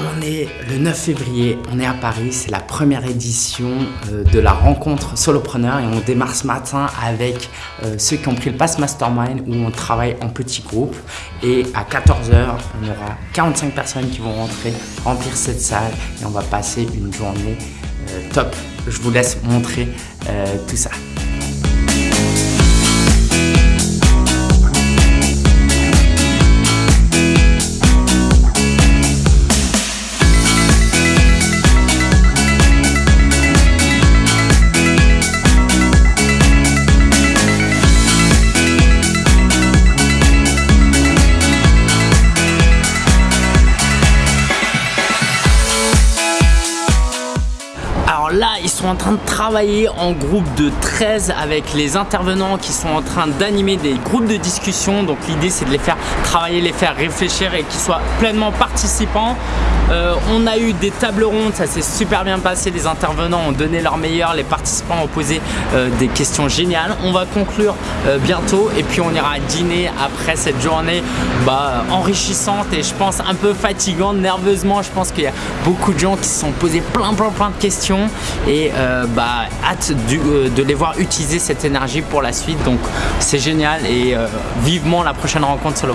On est le 9 février, on est à Paris, c'est la première édition euh, de la rencontre solopreneur et on démarre ce matin avec euh, ceux qui ont pris le Pass Mastermind où on travaille en petits groupes et à 14h on aura 45 personnes qui vont rentrer, remplir cette salle et on va passer une journée euh, top. Je vous laisse montrer tout ça. Là, ils sont en train de travailler en groupe de 13 avec les intervenants qui sont en train d'animer des groupes de discussion. Donc l'idée, c'est de les faire travailler, les faire réfléchir et qu'ils soient pleinement participants. Euh, on a eu des tables rondes, ça s'est super bien passé. Les intervenants ont donné leur meilleur, les participants ont posé euh, des questions géniales. On va conclure euh, bientôt et puis on ira dîner après cette journée bah, enrichissante et je pense un peu fatigante nerveusement. Je pense qu'il y a beaucoup de gens qui se sont posés plein plein plein de questions et euh, bah, hâte euh, de les voir utiliser cette énergie pour la suite donc c'est génial et euh, vivement la prochaine rencontre sur le.